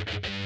you